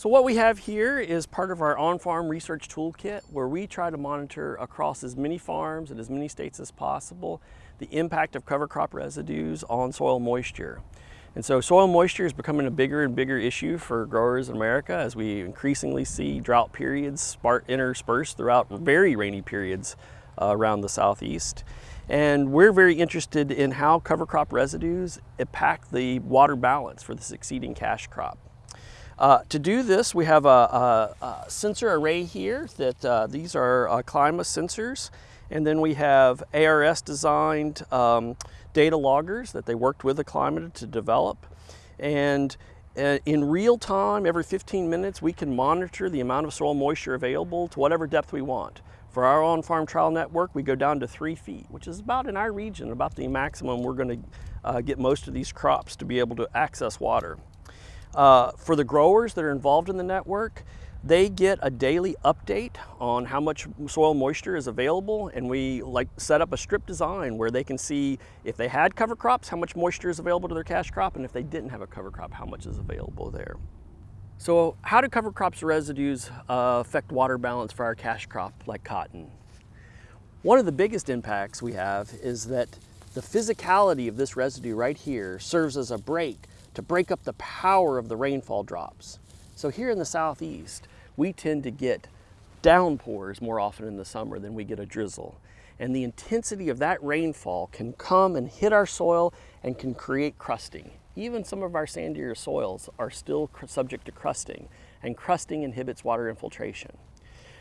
So what we have here is part of our on-farm research toolkit where we try to monitor across as many farms and as many states as possible the impact of cover crop residues on soil moisture. And so soil moisture is becoming a bigger and bigger issue for growers in America as we increasingly see drought periods interspersed throughout very rainy periods uh, around the southeast. And we're very interested in how cover crop residues impact the water balance for the succeeding cash crop. Uh, to do this, we have a, a, a sensor array here that uh, these are uh, Clima sensors. And then we have ARS designed um, data loggers that they worked with the Acclima to develop. And uh, in real time, every 15 minutes, we can monitor the amount of soil moisture available to whatever depth we want. For our on-farm trial network, we go down to three feet, which is about in our region, about the maximum we're gonna uh, get most of these crops to be able to access water. Uh, for the growers that are involved in the network, they get a daily update on how much soil moisture is available and we like set up a strip design where they can see if they had cover crops, how much moisture is available to their cash crop and if they didn't have a cover crop, how much is available there. So how do cover crops residues uh, affect water balance for our cash crop like cotton? One of the biggest impacts we have is that the physicality of this residue right here serves as a break to break up the power of the rainfall drops. So here in the southeast, we tend to get downpours more often in the summer than we get a drizzle. And the intensity of that rainfall can come and hit our soil and can create crusting. Even some of our sandier soils are still subject to crusting, and crusting inhibits water infiltration.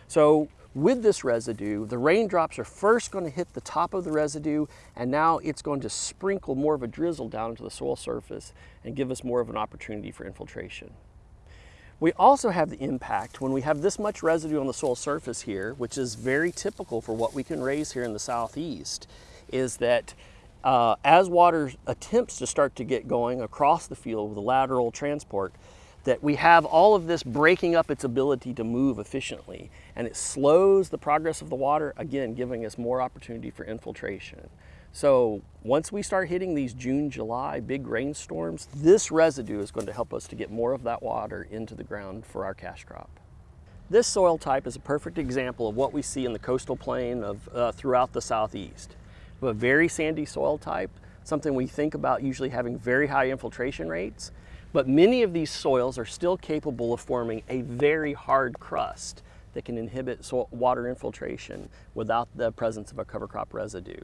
So with this residue, the raindrops are first going to hit the top of the residue and now it's going to sprinkle more of a drizzle down into the soil surface and give us more of an opportunity for infiltration. We also have the impact when we have this much residue on the soil surface here, which is very typical for what we can raise here in the southeast, is that uh, as water attempts to start to get going across the field with lateral transport, that we have all of this breaking up its ability to move efficiently and it slows the progress of the water, again, giving us more opportunity for infiltration. So once we start hitting these June, July big rainstorms, this residue is going to help us to get more of that water into the ground for our cash crop. This soil type is a perfect example of what we see in the coastal plain of uh, throughout the southeast. A very sandy soil type, something we think about usually having very high infiltration rates, but many of these soils are still capable of forming a very hard crust that can inhibit water infiltration without the presence of a cover crop residue.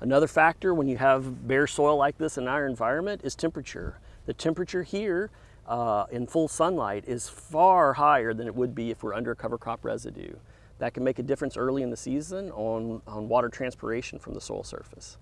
Another factor when you have bare soil like this in our environment is temperature. The temperature here uh, in full sunlight is far higher than it would be if we're under cover crop residue. That can make a difference early in the season on, on water transpiration from the soil surface.